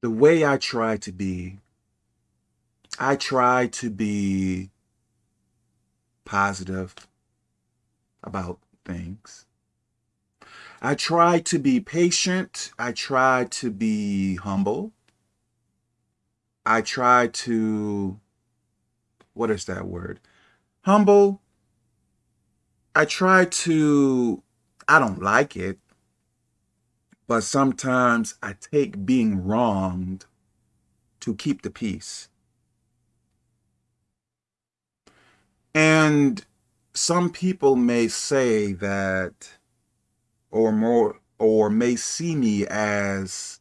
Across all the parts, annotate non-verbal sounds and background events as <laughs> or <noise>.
the way I try to be, I try to be positive about things. I try to be patient. I try to be humble. I try to, what is that word? Humble. I try to, I don't like it, but sometimes I take being wronged to keep the peace. And some people may say that, or more, or may see me as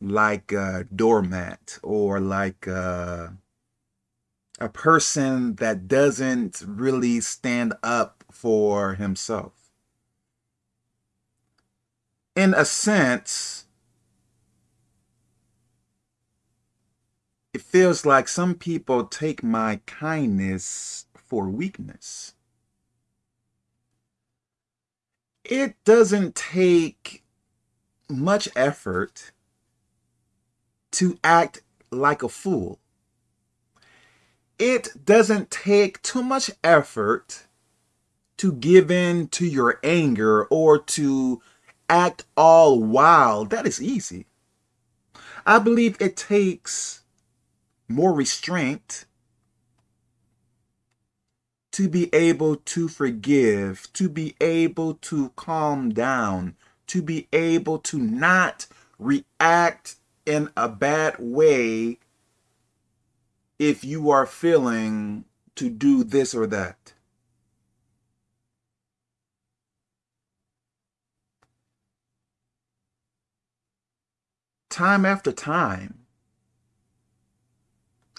like a doormat or like a, a person that doesn't really stand up for himself in a sense, it feels like some people take my kindness for weakness. It doesn't take much effort to act like a fool. It doesn't take too much effort to give in to your anger or to act all wild, that is easy. I believe it takes more restraint to be able to forgive, to be able to calm down, to be able to not react in a bad way if you are feeling to do this or that. Time after time,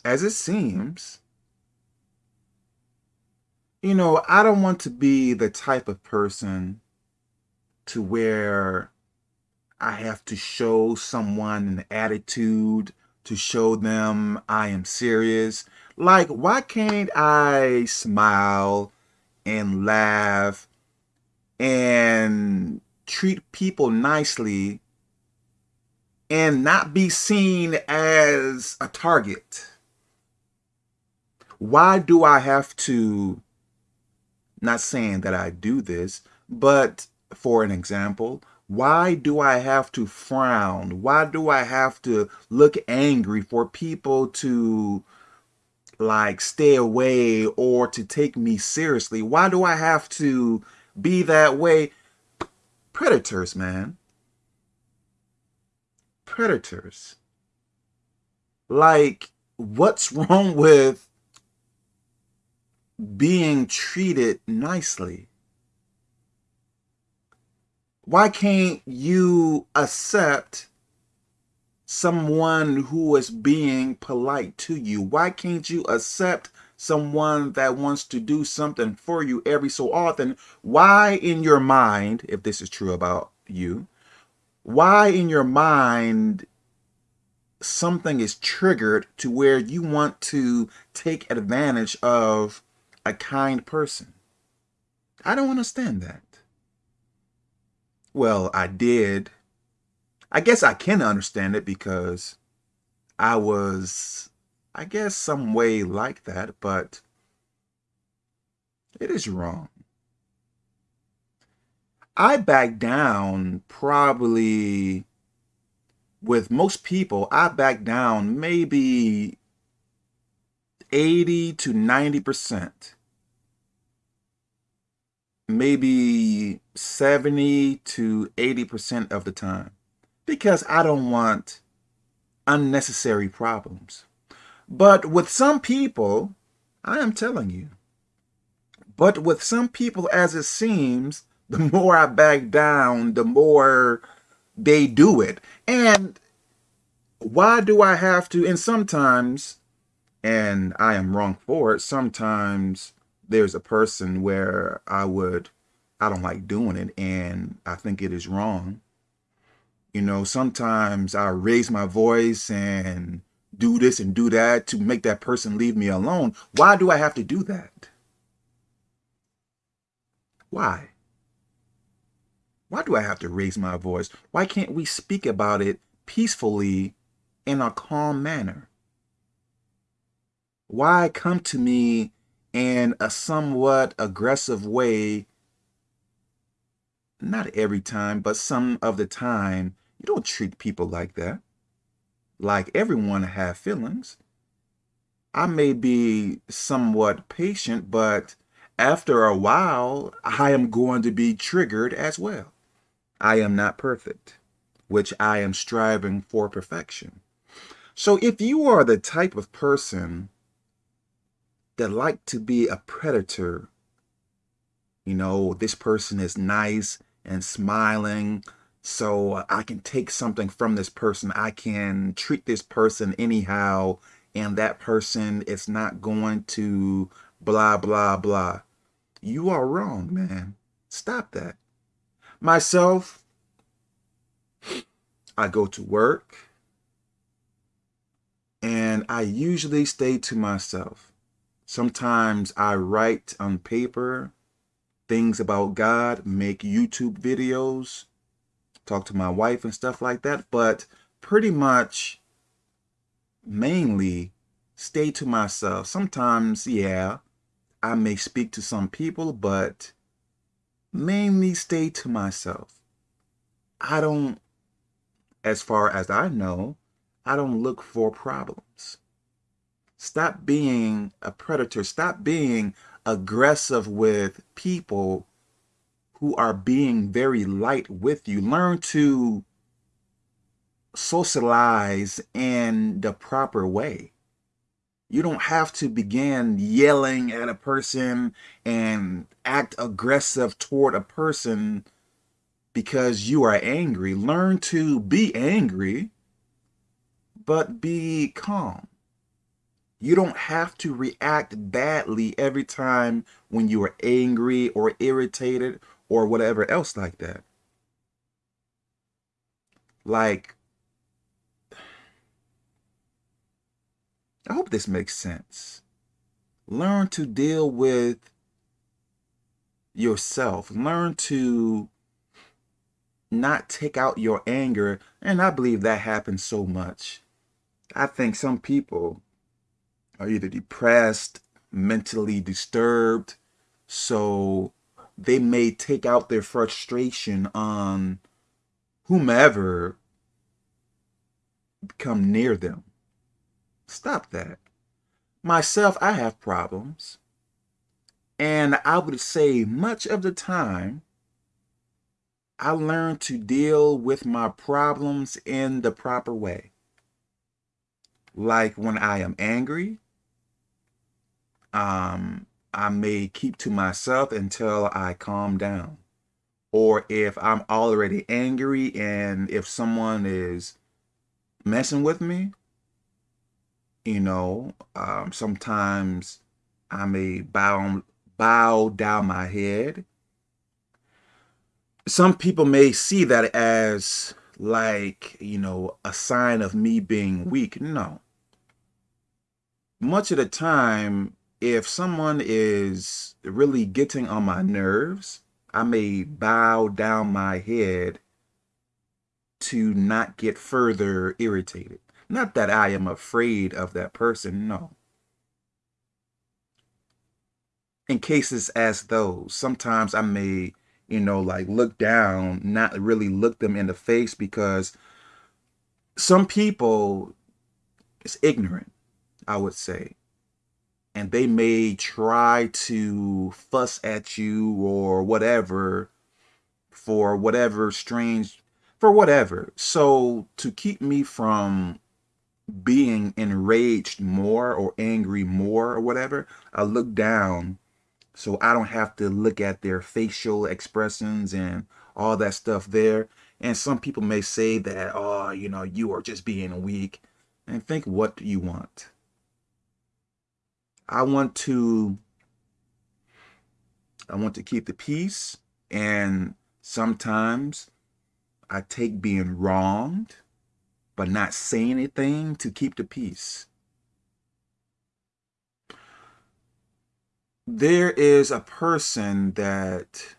as it seems, you know, I don't want to be the type of person to where I have to show someone an attitude to show them I am serious. Like, why can't I smile and laugh and treat people nicely and not be seen as a target? Why do I have to, not saying that I do this, but for an example, why do I have to frown? Why do I have to look angry for people to like stay away or to take me seriously? Why do I have to be that way? Predators, man predators. Like, what's wrong with being treated nicely? Why can't you accept someone who is being polite to you? Why can't you accept someone that wants to do something for you every so often? Why in your mind, if this is true about you, why in your mind something is triggered to where you want to take advantage of a kind person. I don't understand that. Well, I did. I guess I can understand it because I was, I guess, some way like that, but it is wrong. I back down probably with most people, I back down maybe 80 to 90%. Maybe 70 to 80% of the time. Because I don't want unnecessary problems. But with some people, I am telling you, but with some people, as it seems, the more I back down, the more they do it. And why do I have to? And sometimes, and I am wrong for it, sometimes there's a person where I would, I don't like doing it and I think it is wrong. You know, sometimes I raise my voice and do this and do that to make that person leave me alone. Why do I have to do that? Why? Why do I have to raise my voice? Why can't we speak about it peacefully in a calm manner? Why come to me in a somewhat aggressive way? Not every time, but some of the time, you don't treat people like that. Like everyone have feelings. I may be somewhat patient, but after a while, I am going to be triggered as well. I am not perfect, which I am striving for perfection. So if you are the type of person that like to be a predator, you know, this person is nice and smiling, so I can take something from this person. I can treat this person anyhow and that person is not going to blah, blah, blah. You are wrong, man. Stop that. Myself, I go to work and I usually stay to myself. Sometimes I write on paper things about God, make YouTube videos, talk to my wife and stuff like that. But pretty much mainly stay to myself. Sometimes, yeah, I may speak to some people, but mainly stay to myself. I don't, as far as I know, I don't look for problems. Stop being a predator. Stop being aggressive with people who are being very light with you. Learn to socialize in the proper way. You don't have to begin yelling at a person and act aggressive toward a person because you are angry. Learn to be angry, but be calm. You don't have to react badly every time when you are angry or irritated or whatever else like that. Like, I hope this makes sense. Learn to deal with yourself. Learn to not take out your anger. And I believe that happens so much. I think some people are either depressed, mentally disturbed, so they may take out their frustration on whomever come near them. Stop that. Myself, I have problems. And I would say much of the time, I learn to deal with my problems in the proper way. Like when I am angry, um, I may keep to myself until I calm down. Or if I'm already angry and if someone is messing with me, you know, um, sometimes I may bow, bow down my head. Some people may see that as like, you know, a sign of me being weak. No. Much of the time, if someone is really getting on my nerves, I may bow down my head to not get further irritated. Not that I am afraid of that person, no. In cases as those, sometimes I may, you know, like look down, not really look them in the face because some people is ignorant, I would say. And they may try to fuss at you or whatever for whatever strange, for whatever. So to keep me from being enraged more or angry more or whatever, I look down so I don't have to look at their facial expressions and all that stuff there. And some people may say that, oh, you know, you are just being weak. And think what you want. I want to I want to keep the peace and sometimes I take being wronged but not say anything to keep the peace. There is a person that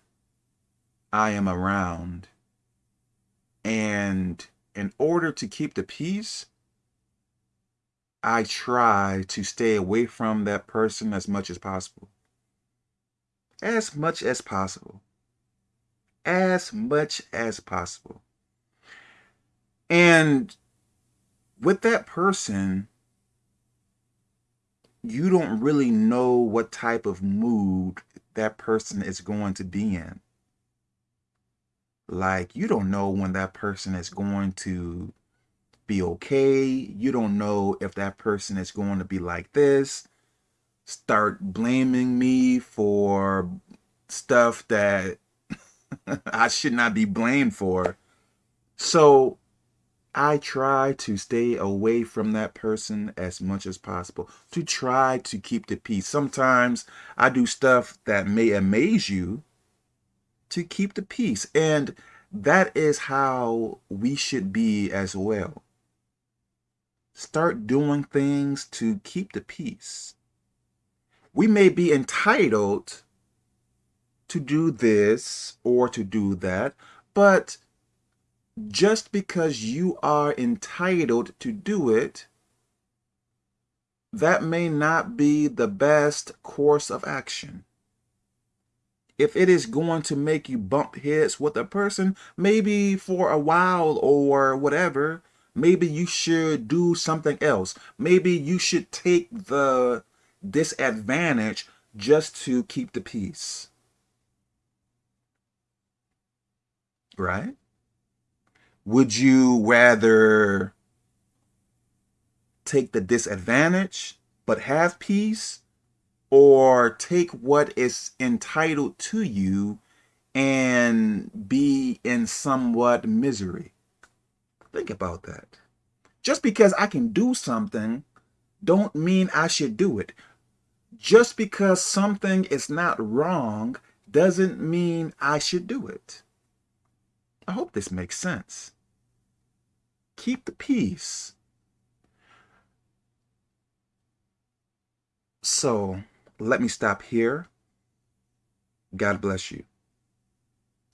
I am around and in order to keep the peace, I try to stay away from that person as much as possible. As much as possible. As much as possible. And with that person, you don't really know what type of mood that person is going to be in. Like, you don't know when that person is going to be okay. You don't know if that person is going to be like this, start blaming me for stuff that <laughs> I should not be blamed for. So I try to stay away from that person as much as possible, to try to keep the peace. Sometimes I do stuff that may amaze you to keep the peace. And that is how we should be as well. Start doing things to keep the peace. We may be entitled to do this or to do that, but just because you are entitled to do it, that may not be the best course of action. If it is going to make you bump heads with a person, maybe for a while or whatever, maybe you should do something else. Maybe you should take the disadvantage just to keep the peace. Right? Would you rather take the disadvantage but have peace or take what is entitled to you and be in somewhat misery? Think about that. Just because I can do something don't mean I should do it. Just because something is not wrong doesn't mean I should do it. I hope this makes sense. Keep the peace. So let me stop here. God bless you.